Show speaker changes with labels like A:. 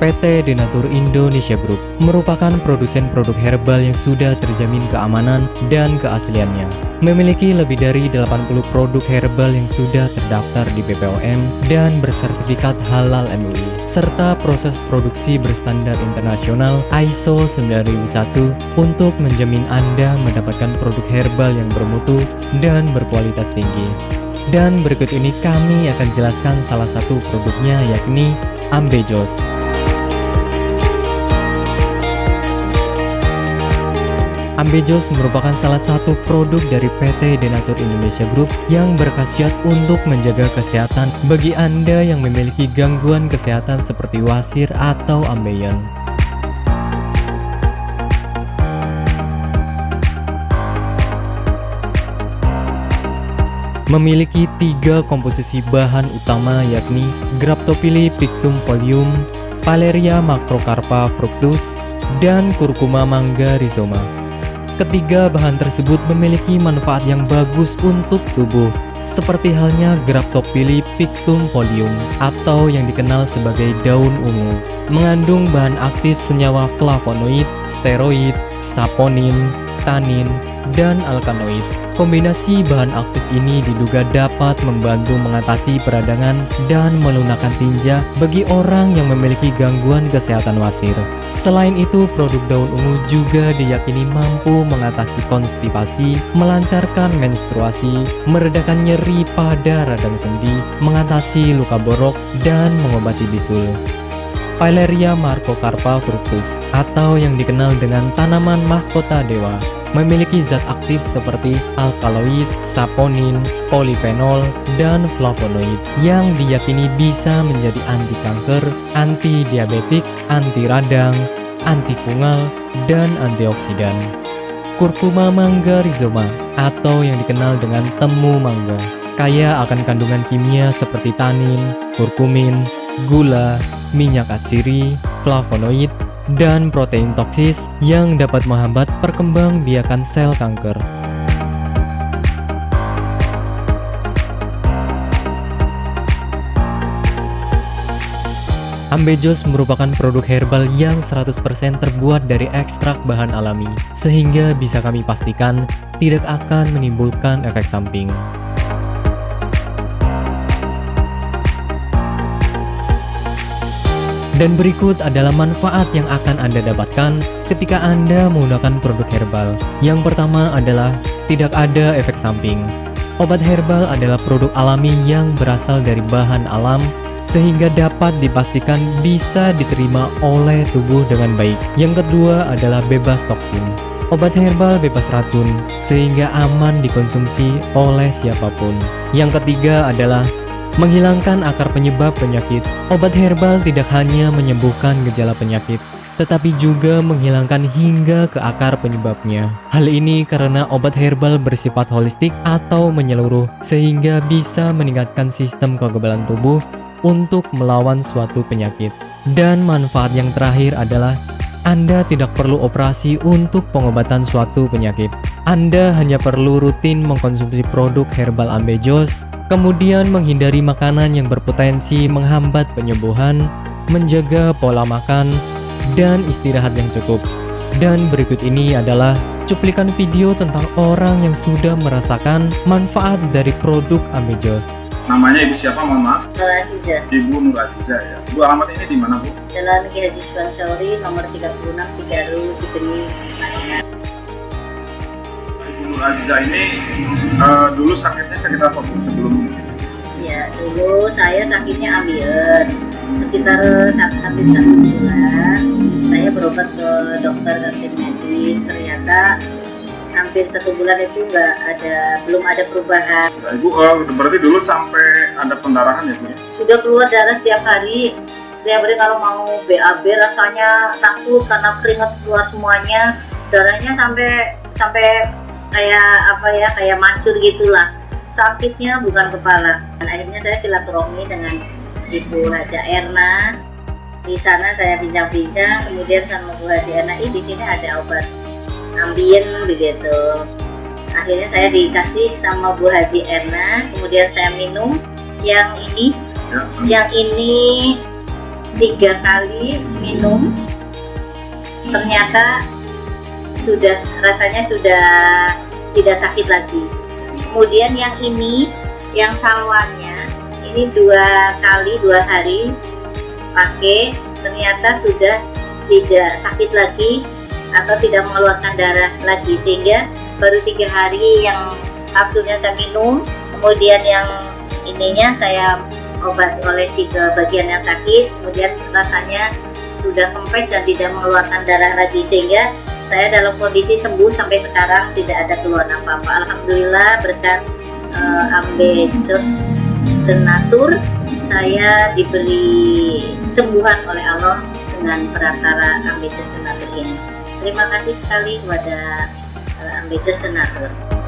A: PT Denatur Indonesia Group merupakan produsen produk herbal yang sudah terjamin keamanan dan keasliannya. Memiliki lebih dari 80 produk herbal yang sudah terdaftar di BPOM dan bersertifikat halal MUI, serta proses produksi berstandar internasional ISO 9001 untuk menjamin Anda mendapatkan produk herbal yang bermutu dan berkualitas tinggi. Dan berikut ini kami akan jelaskan salah satu produknya yakni Ambejos. Ambejos merupakan salah satu produk dari PT Denatur Indonesia Group yang berkhasiat untuk menjaga kesehatan bagi Anda yang memiliki gangguan kesehatan seperti wasir atau ambeien. Memiliki tiga komposisi bahan utama yakni Graptopili pictum folium, Paleria macrocarpa fructus, dan Curcuma mangga rhizoma. Ketiga bahan tersebut memiliki manfaat yang bagus untuk tubuh, seperti halnya Graptopili pictum folium atau yang dikenal sebagai daun ungu. Mengandung bahan aktif senyawa flavonoid, steroid, saponin, tanin, dan alkanoid. Kombinasi bahan aktif ini diduga dapat membantu mengatasi peradangan dan melunakkan tinja bagi orang yang memiliki gangguan kesehatan wasir. Selain itu, produk daun ungu juga diyakini mampu mengatasi konstipasi, melancarkan menstruasi, meredakan nyeri pada radang sendi, mengatasi luka borok, dan mengobati bisul. Pileria Marcocarpa fructus atau yang dikenal dengan tanaman mahkota dewa memiliki zat aktif seperti alkaloid, saponin, polifenol, dan flavonoid yang diyakini bisa menjadi anti kanker, anti diabetik, anti radang, antifungal, dan antioksidan. Kurkuma mangga rhizoma atau yang dikenal dengan temu mangga kaya akan kandungan kimia seperti tanin, kurkumin, gula, minyak atsiri, flavonoid, dan protein toksis yang dapat menghambat perkembangbiakan sel kanker. Ambejos merupakan produk herbal yang 100% terbuat dari ekstrak bahan alami, sehingga bisa kami pastikan tidak akan menimbulkan efek samping. Dan berikut adalah manfaat yang akan Anda dapatkan ketika Anda menggunakan produk herbal. Yang pertama adalah tidak ada efek samping. Obat herbal adalah produk alami yang berasal dari bahan alam sehingga dapat dipastikan bisa diterima oleh tubuh dengan baik. Yang kedua adalah bebas toksin. Obat herbal bebas racun sehingga aman dikonsumsi oleh siapa pun. Yang ketiga adalah menghilangkan akar penyebab penyakit. Obat herbal tidak hanya menyembuhkan gejala penyakit, tetapi juga menghilangkan hingga ke akar penyebabnya. Hal ini karena obat herbal bersifat holistik atau menyeluruh, sehingga bisa meningkatkan sistem kekebalan tubuh untuk melawan suatu penyakit. Dan manfaat yang terakhir adalah anda tidak perlu operasi untuk pengobatan suatu penyakit. Anda hanya perlu rutin mengkonsumsi produk herbal Ambejos kemudian menghindari makanan yang berpotensi menghambat penyembuhan, menjaga pola makan, dan istirahat yang cukup. Dan berikut ini adalah cuplikan video tentang orang yang sudah merasakan manfaat dari produk Amejos.
B: Namanya ibu siapa, mohon maaf?
C: Nur Aziza.
B: Ibu Nur Aziza ya. Bu alamat ini di mana bu?
C: Jalan Ki Haji Suwansori nomor 36 Cigaru, Cigeni,
B: Aziza ini uh, dulu sakitnya sakit apa bu sebelum ini?
C: Ya dulu saya sakitnya ambien sekitar hampir satu bulan saya berobat ke dokter kantin medis ternyata hampir satu bulan itu nggak ada belum ada perubahan.
B: Ya, ibu uh, berarti dulu sampai ada pendarahan ya bu ya?
C: Sudah keluar darah setiap hari setiap hari kalau mau BAB rasanya takut karena keringat keluar semuanya darahnya sampai sampai kayak apa ya kayak mancur gitulah. Sakitnya bukan kepala. Dan akhirnya saya silaturahmi dengan Ibu Haja Erna. Di sana saya bincang-bincang kemudian sama Bu Haji ini di sini ada obat ambien begitu. Akhirnya saya dikasih sama Bu Haji Erna kemudian saya minum yang ini. Ya. yang ini tiga kali minum. Ternyata sudah rasanya sudah tidak sakit lagi. Kemudian yang ini yang salwannya ini dua kali dua hari pakai ternyata sudah tidak sakit lagi atau tidak mengeluarkan darah lagi. Sehingga baru tiga hari yang kapsulnya saya minum kemudian yang ininya saya obat olesi ke bagian yang sakit kemudian rasanya sudah kempes dan tidak mengeluarkan darah lagi. Sehingga saya dalam kondisi sembuh sampai sekarang tidak ada keluhan apa-apa. Alhamdulillah berkat uh, ambejos tenatur saya diberi sembuhan oleh Allah dengan perantara ambejos tenatur ini. Terima kasih sekali kepada uh, ambejos tenatur